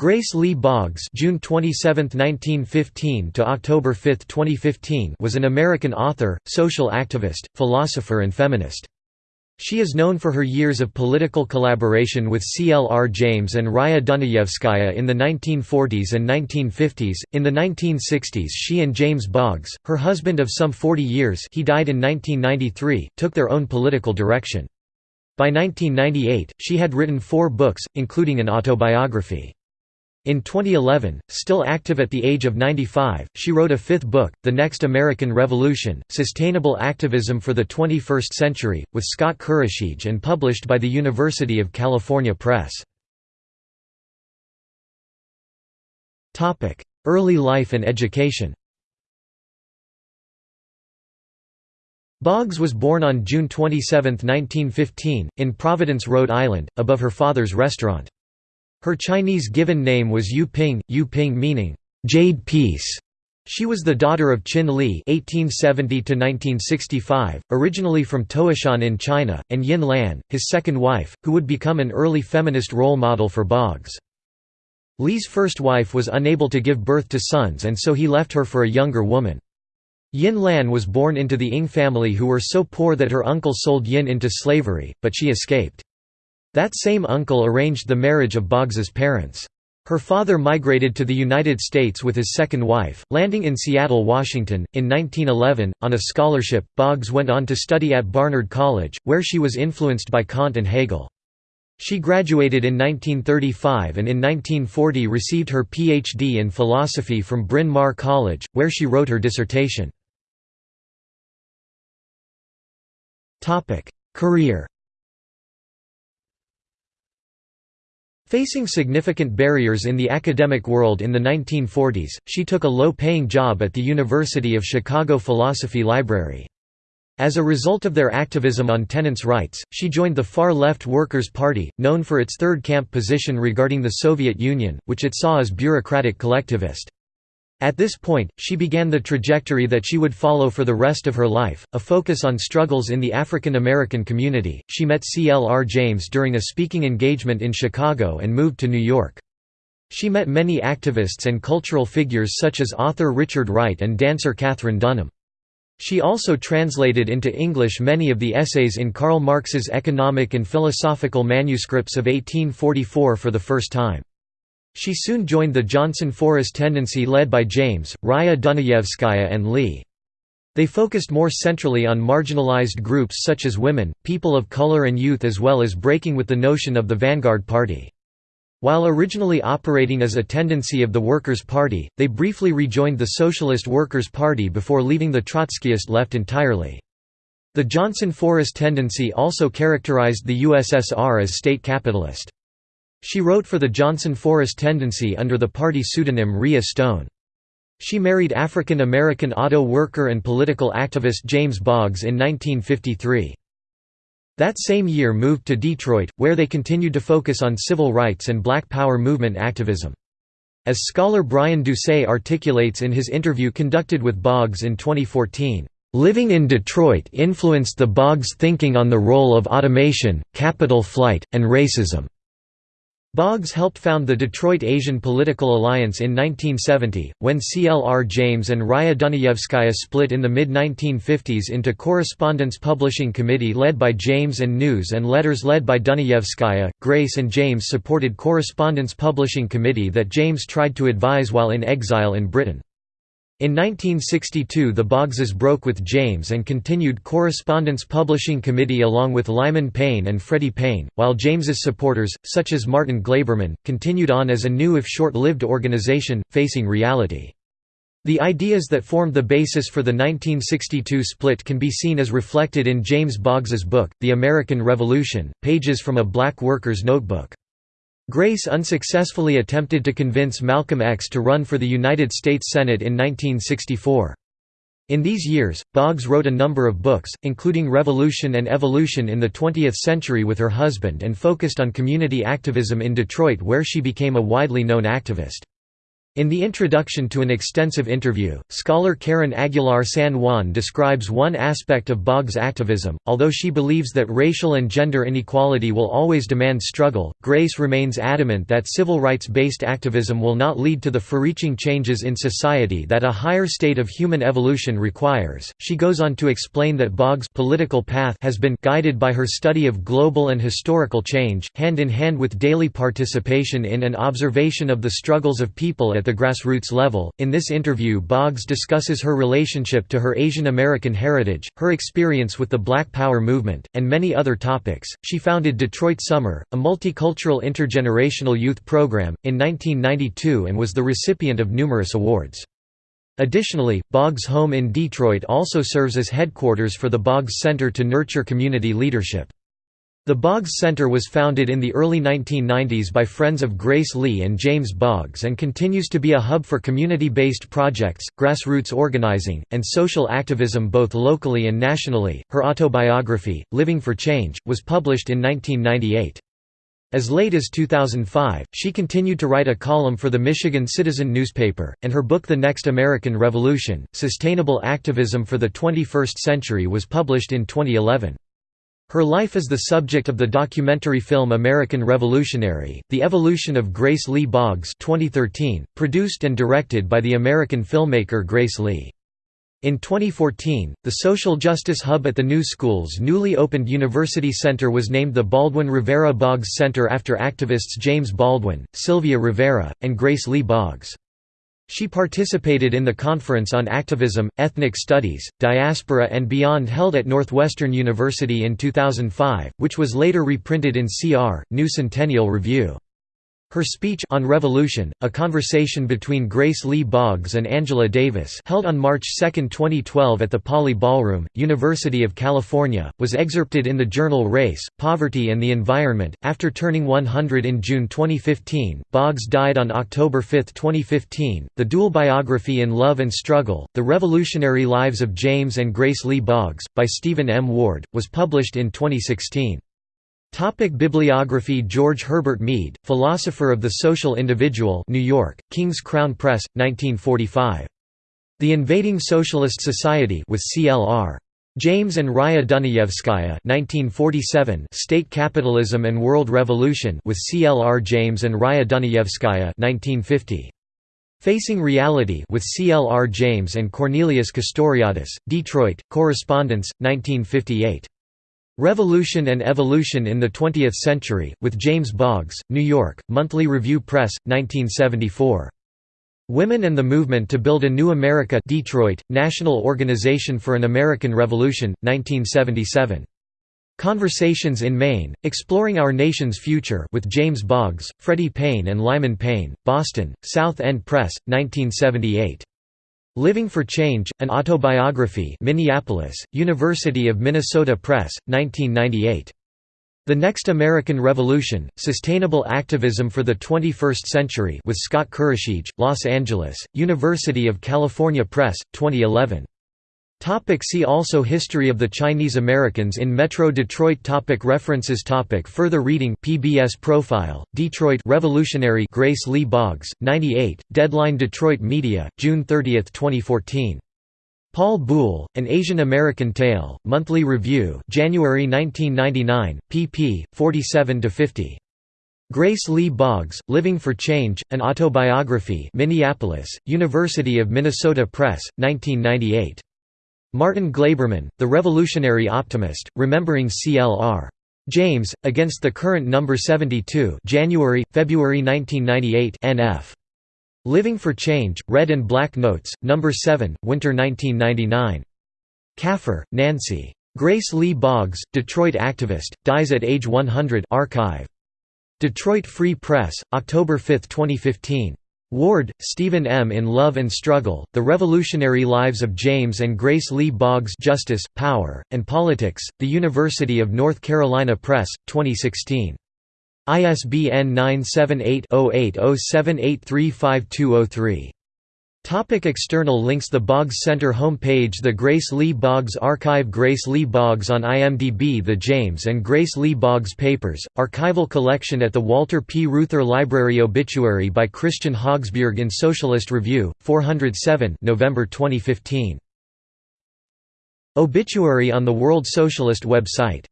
Grace Lee Boggs June 27, 1915 to October 5, 2015 was an American author, social activist, philosopher and feminist. She is known for her years of political collaboration with C. L. R. James and Raya Dunayevskaya in the 1940s and 1950s. In the 1960s, she and James Boggs, her husband of some 40 years he died in 1993, took their own political direction. By 1998, she had written four books, including an autobiography. In 2011, still active at the age of 95, she wrote a fifth book, The Next American Revolution, Sustainable Activism for the 21st Century, with Scott Kurashige and published by the University of California Press. Early life and education Boggs was born on June 27, 1915, in Providence, Rhode Island, above her father's restaurant. Her Chinese given name was Yu Ping, Yu Ping meaning, "'Jade Peace'". She was the daughter of Chin Lee (1870–1965), originally from Taishan in China, and Yin Lan, his second wife, who would become an early feminist role model for Boggs. Lee's first wife was unable to give birth to sons and so he left her for a younger woman. Yin Lan was born into the Ing family who were so poor that her uncle sold Yin into slavery, but she escaped. That same uncle arranged the marriage of Boggs's parents. Her father migrated to the United States with his second wife, landing in Seattle, Washington. In 1911, on a scholarship, Boggs went on to study at Barnard College, where she was influenced by Kant and Hegel. She graduated in 1935 and in 1940 received her Ph.D. in philosophy from Bryn Mawr College, where she wrote her dissertation. Career Facing significant barriers in the academic world in the 1940s, she took a low-paying job at the University of Chicago Philosophy Library. As a result of their activism on tenants' rights, she joined the far-left Workers' Party, known for its third-camp position regarding the Soviet Union, which it saw as bureaucratic collectivist. At this point, she began the trajectory that she would follow for the rest of her life, a focus on struggles in the African American community. She met C. L. R. James during a speaking engagement in Chicago and moved to New York. She met many activists and cultural figures such as author Richard Wright and dancer Katherine Dunham. She also translated into English many of the essays in Karl Marx's economic and philosophical manuscripts of 1844 for the first time. She soon joined the Johnson Forest tendency led by James, Raya Dunayevskaya and Lee. They focused more centrally on marginalized groups such as women, people of color and youth as well as breaking with the notion of the vanguard party. While originally operating as a tendency of the Workers' Party, they briefly rejoined the Socialist Workers' Party before leaving the Trotskyist left entirely. The Johnson Forest tendency also characterized the USSR as state capitalist. She wrote for the Johnson Forest Tendency under the party pseudonym Ria Stone. She married African American auto worker and political activist James Boggs in 1953. That same year moved to Detroit, where they continued to focus on civil rights and Black Power movement activism. As scholar Brian Doucet articulates in his interview conducted with Boggs in 2014, "...living in Detroit influenced the Boggs thinking on the role of automation, capital flight, and racism." Boggs helped found the Detroit Asian Political Alliance in 1970, when C. L. R. James and Raya Dunayevskaya split in the mid-1950s into Correspondence Publishing Committee led by James and News and Letters led by Dunayevskaya. Grace and James supported Correspondence Publishing Committee that James tried to advise while in exile in Britain. In 1962 the Boggses broke with James and continued Correspondence Publishing Committee along with Lyman Paine and Freddie Paine, while James's supporters, such as Martin Glaberman, continued on as a new if short-lived organization, facing reality. The ideas that formed the basis for the 1962 split can be seen as reflected in James Boggs's book, The American Revolution, pages from a black worker's notebook. Grace unsuccessfully attempted to convince Malcolm X to run for the United States Senate in 1964. In these years, Boggs wrote a number of books, including Revolution and Evolution in the 20th Century with her husband and focused on community activism in Detroit where she became a widely known activist. In the introduction to an extensive interview, scholar Karin Aguilar San Juan describes one aspect of Boggs' activism. Although she believes that racial and gender inequality will always demand struggle, Grace remains adamant that civil rights based activism will not lead to the far-reaching changes in society that a higher state of human evolution requires. She goes on to explain that Boggs' political path has been guided by her study of global and historical change, hand in hand with daily participation in and observation of the struggles of people at the grassroots level. In this interview, Boggs discusses her relationship to her Asian American heritage, her experience with the Black Power movement, and many other topics. She founded Detroit Summer, a multicultural intergenerational youth program, in 1992 and was the recipient of numerous awards. Additionally, Boggs' home in Detroit also serves as headquarters for the Boggs Center to Nurture Community Leadership. The Boggs Center was founded in the early 1990s by friends of Grace Lee and James Boggs and continues to be a hub for community-based projects, grassroots organizing, and social activism both locally and nationally. Her autobiography, Living for Change, was published in 1998. As late as 2005, she continued to write a column for the Michigan Citizen newspaper, and her book The Next American Revolution, Sustainable Activism for the 21st Century was published in 2011. Her life is the subject of the documentary film American Revolutionary, The Evolution of Grace Lee Boggs 2013, produced and directed by the American filmmaker Grace Lee. In 2014, the social justice hub at the New School's newly opened University Center was named the Baldwin Rivera Boggs Center after activists James Baldwin, Sylvia Rivera, and Grace Lee Boggs. She participated in the Conference on Activism, Ethnic Studies, Diaspora and Beyond held at Northwestern University in 2005, which was later reprinted in CR, New Centennial Review. Her speech on Revolution, a conversation between Grace Lee Boggs and Angela Davis held on March 2, 2012 at the Pauley Ballroom, University of California, was excerpted in the journal Race, Poverty and the Environment. After turning 100 in June 2015, Boggs died on October 5, 2015. The dual biography In Love and Struggle, The Revolutionary Lives of James and Grace Lee Boggs, by Stephen M. Ward, was published in 2016. Topic Bibliography George Herbert Mead, Philosopher of the Social Individual New York, King's Crown Press, 1945. The Invading Socialist Society with CLR. James and Raya Dunayevskaya 1947 State Capitalism and World Revolution with CLR James and Raya Dunayevskaya 1950. Facing Reality with CLR James and Cornelius Castoriadis, Detroit, Correspondence, 1958. Revolution and Evolution in the Twentieth Century, with James Boggs, New York, Monthly Review Press, 1974. Women and the Movement to Build a New America Detroit, National Organization for an American Revolution, 1977. Conversations in Maine, Exploring Our Nation's Future with James Boggs, Freddie Paine and Lyman Paine, Boston, South End Press, 1978. Living for Change, an autobiography Minneapolis, University of Minnesota Press, 1998. The Next American Revolution, Sustainable Activism for the 21st Century with Scott Kurashige, Los Angeles, University of California Press, 2011. Topic see also History of the Chinese Americans in Metro Detroit topic References topic Further reading PBS Profile, Detroit Revolutionary Grace Lee Boggs, 98, Deadline Detroit Media, June 30, 2014. Paul Buhle, An Asian American Tale, Monthly Review January 1999, pp. 47–50. Grace Lee Boggs, Living for Change, An Autobiography Minneapolis, University of Minnesota Press, 1998. Martin Glaberman, The Revolutionary Optimist, Remembering C.L.R. James, Against the Current Number 72 January, February 1998 nf. Living for Change, Red and Black Notes, No. 7, Winter 1999. Kaffer, Nancy. Grace Lee Boggs, Detroit activist, dies at age 100 archive. Detroit Free Press, October 5, 2015. Ward, Stephen M. In Love and Struggle, The Revolutionary Lives of James and Grace Lee Boggs Justice, Power, and Politics, The University of North Carolina Press, 2016. ISBN 978 0807835203. Topic external links The Boggs Center homepage The Grace Lee Boggs Archive Grace Lee Boggs on IMDb The James and Grace Lee Boggs Papers, archival collection at the Walter P. Reuther Library Obituary by Christian Hogsbjerg in Socialist Review, 407 November 2015. Obituary on the World Socialist website